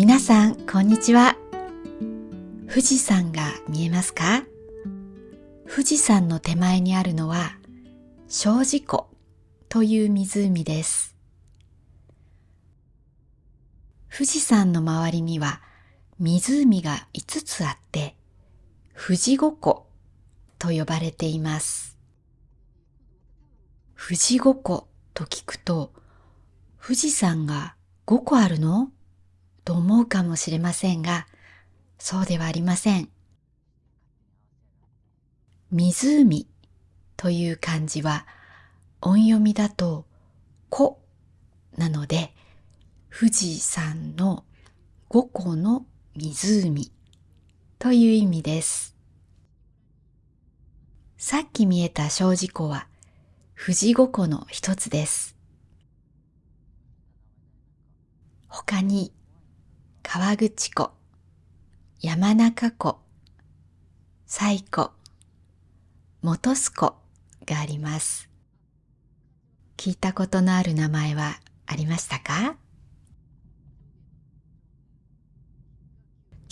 皆さん、こんにちは。富士山が見えますか？富士山の手前にあるのは、小寺湖という湖です。富士山の周りには湖が5つあって、富士五湖と呼ばれています。富士五湖と聞くと、富士山が5個あるの？と思うかもしれませんが、そうではありません。湖という漢字は音読みだと湖なので富士山の五湖の湖という意味です。さっき見えた小寺湖は富士五湖の一つです。他に川口湖、山中湖、西湖、元栖湖があります。聞いたことのある名前はありましたか？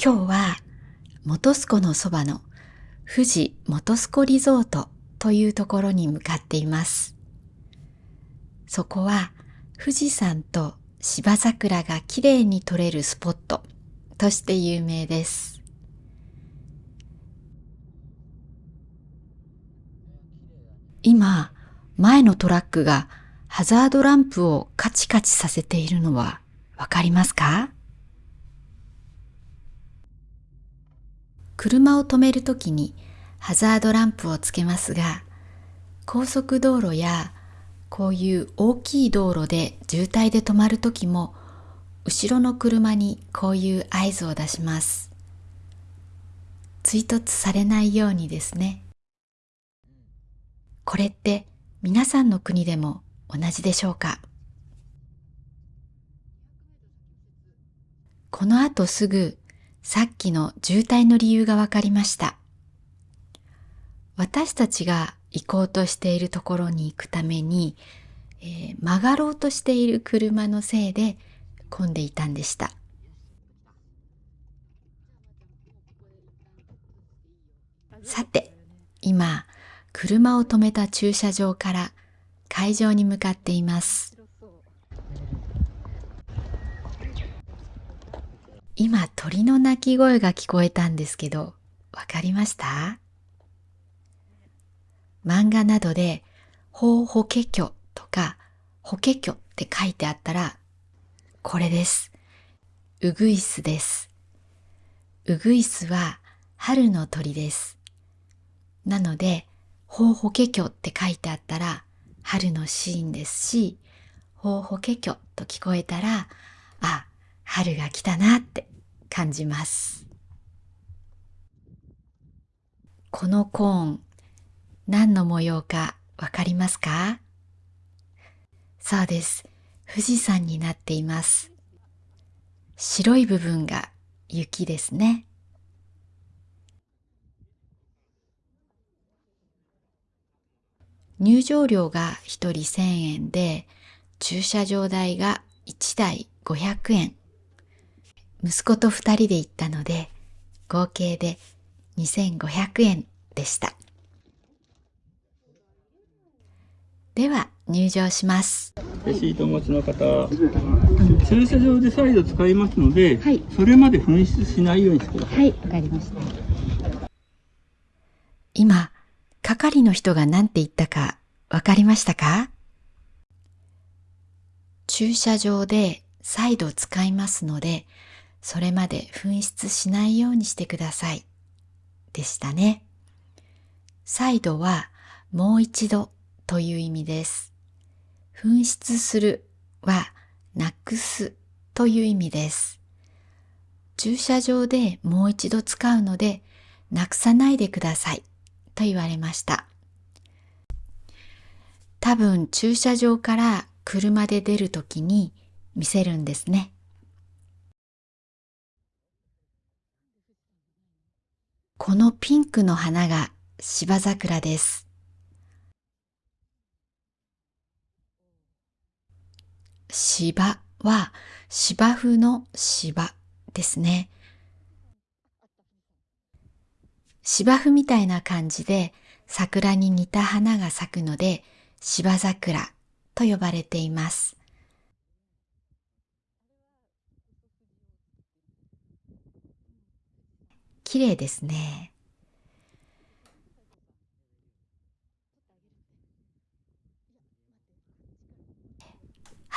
今日は元栖湖のそばの富士元栖湖リゾートというところに向かっています。そこは富士山と芝桜がきれいに撮れるスポットとして有名です。今、前のトラックがハザードランプをカチカチさせているのはわかりますか？車を止めるときにハザードランプをつけますが、高速道路やこういう大きい道路で渋滞で止まるときも後ろの車にこういう合図を出します。追突されないようにですね。これって皆さんの国でも同じでしょうか？この後すぐさっきの渋滞の理由がわかりました。私たちが行こうとしているところに行くために、えー、曲がろうとしている車のせいで混んでいたんでした。さて、今、車を止めた駐車場から会場に向かっています。今、鳥の鳴き声が聞こえたんですけど、わかりました？漫画などで、法法華経とか、法華経って書いてあったら、これです。ウグイスです。ウグイスは春の鳥です。なので、法法華経って書いてあったら、春のシーンですし、法法華経と聞こえたら、あ、春が来たなって感じます。このコーン、何の模様かわかりますか？そうです。富士山になっています。白い部分が雪ですね。入場料が1人1000円で、駐車場代が1台500円。息子と2人で行ったので、合計で2500円でした。では入場します。シートお持ちの方駐車場で再度使いますので、はい、それまで紛失しないようにしてください。はいわかりました。今係の人が何て言ったかわかりましたか？駐車場で再度使いますのでそれまで紛失しないようにしてください。でしたね。再度はもう一度という意味です。紛失するはなくすという意味です。駐車場でもう一度使うのでなくさないでくださいと言われました。多分駐車場から車で出るときに見せるんですね。このピンクの花が芝桜です。芝は芝生の芝ですね。芝生みたいな感じで桜に似た花が咲くので芝桜と呼ばれています。綺麗ですね。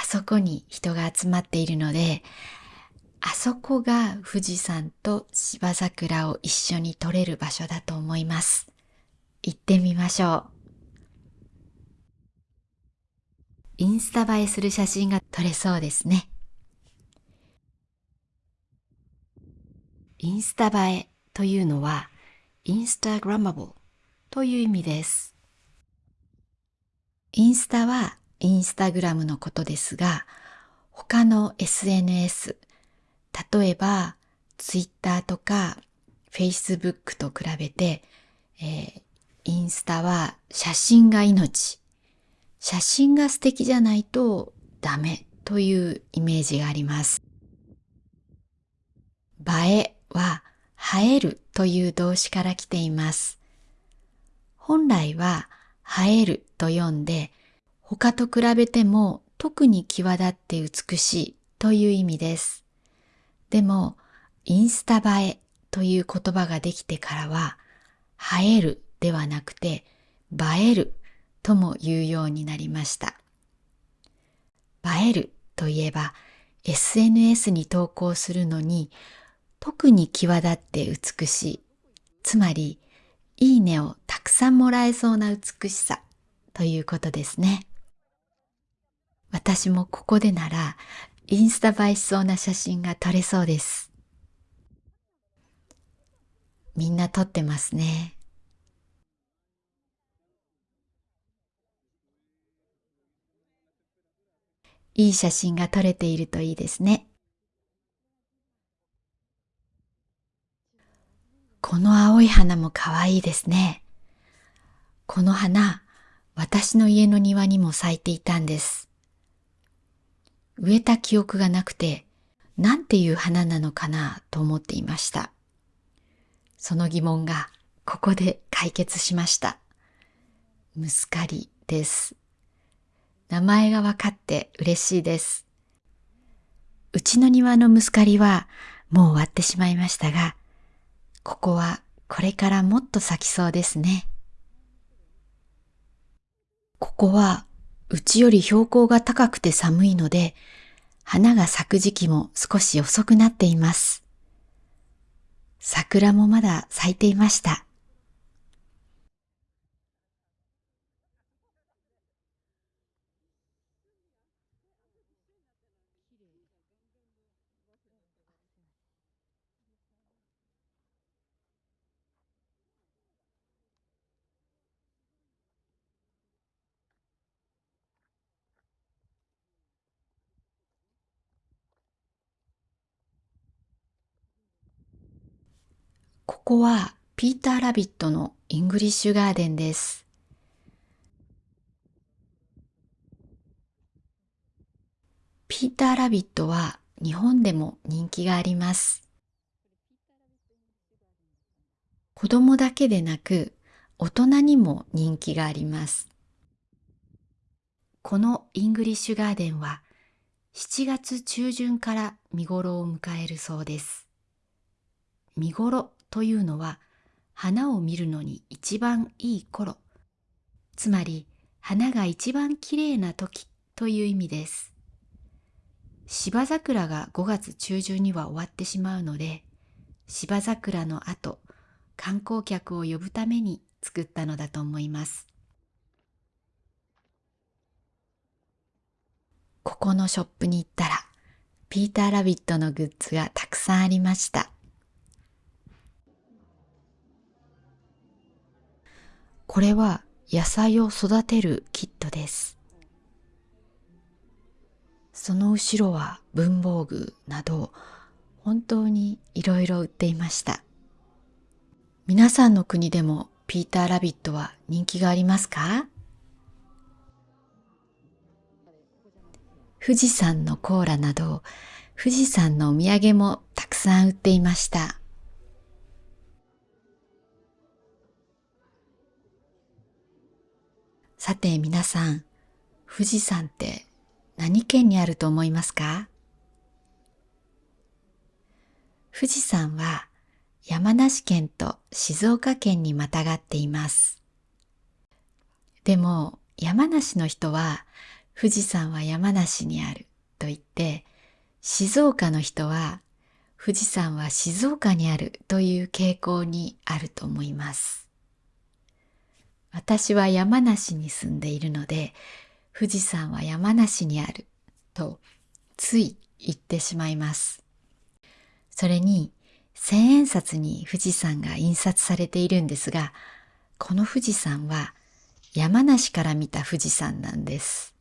あそこに人が集まっているので、あそこが富士山と芝桜を一緒に撮れる場所だと思います。行ってみましょう。インスタ映えする写真が撮れそうですね。インスタ映えというのは、インスタグラマブルという意味です。インスタはインスタグラムのことですが、他の SNS、例えばツイッターとかフェイスブックと比べて、えー、インスタは写真が命。写真が素敵じゃないとダメというイメージがあります。映えは映えるという動詞から来ています。本来は映えると読んで、他と比べても特に際立って美しいという意味です。でも、インスタ映えという言葉ができてからは、映えるではなくて、映えるとも言うようになりました。映えるといえば、SNS に投稿するのに特に際立って美しい。つまり、いいねをたくさんもらえそうな美しさということですね。私もここでなら、インスタ映えしそうな写真が撮れそうです。みんな撮ってますね。いい写真が撮れているといいですね。この青い花も可愛いですね。この花、私の家の庭にも咲いていたんです。植えた記憶がなくて、なんていう花なのかなと思っていました。その疑問がここで解決しました。ムスカリです。名前がわかって嬉しいです。うちの庭のムスカリはもう終わってしまいましたが、ここはこれからもっと咲きそうですね。ここはうちより標高が高くて寒いので、花が咲く時期も少し遅くなっています。桜もまだ咲いていました。ここはピーター・ラビットのイングリッシュガーデンです。ピーター・ラビットは日本でも人気があります。子供だけでなく大人にも人気があります。このイングリッシュガーデンは7月中旬から見頃を迎えるそうです。見頃というのは花を見るのに一番いい頃、つまり花が一番きれいな時という意味です。芝桜が5月中旬には終わってしまうので、芝桜の後、観光客を呼ぶために作ったのだと思います。ここのショップに行ったら、ピーターラビットのグッズがたくさんありました。これは野菜を育てるキットです。その後ろは文房具など本当にいろいろ売っていました。皆さんの国でもピーターラビットは人気がありますか？富士山のコーラなど富士山のお土産もたくさん売っていました。さて皆さん、富士山って何県にあると思いますか？富士山は山梨県と静岡県にまたがっています。でも山梨の人は富士山は山梨にあると言って静岡の人は富士山は静岡にあるという傾向にあると思います。私は山梨に住んでいるので富士山は山梨にあるとつい言ってしまいます。それに千円札に富士山が印刷されているんですが、この富士山は山梨から見た富士山なんです。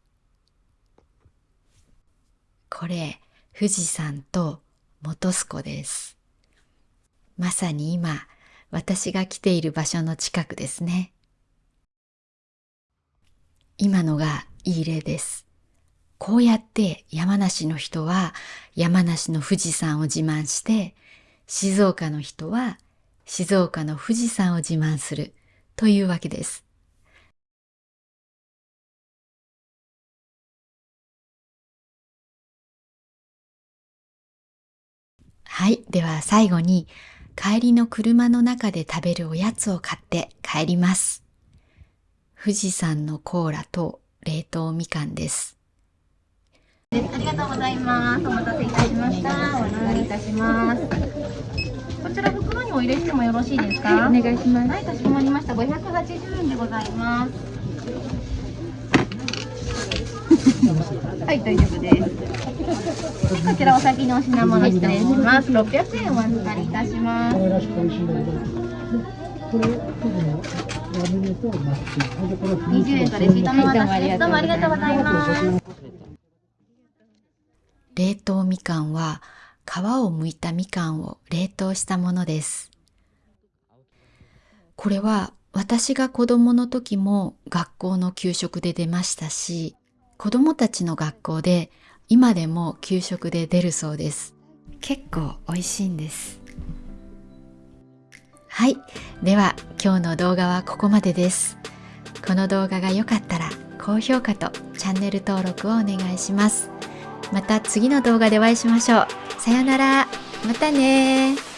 これ、富士山と本栖湖です。まさに今、私が来ている場所の近くですね。今のがいい例です。こうやって山梨の人は山梨の富士山を自慢して、静岡の人は静岡の富士山を自慢するというわけです。はい。では最後に帰りの車の中で食べるおやつを買って帰ります。富士山のコーラと冷凍みかんです。ありがとうございます。お待たせいたしました。お預かりいたします。こちら袋にお入れしてもよろしいですか？はい、お願いします。はい、かしこまりました。580円でございます。はい、大丈夫です。こちらお先のお品物失礼します。600円お預かりいたします。20円とレシートの渡しです。どうもありがとうございます。冷凍みかんは皮を剥いたみかんを冷凍したものです。これは私が子供の時も学校の給食で出ましたし、子供たちの学校で今でも給食で出るそうです。結構美味しいんです。はい。では今日の動画はここまでです。この動画が良かったら高評価とチャンネル登録をお願いします。また次の動画でお会いしましょう。さよなら。またね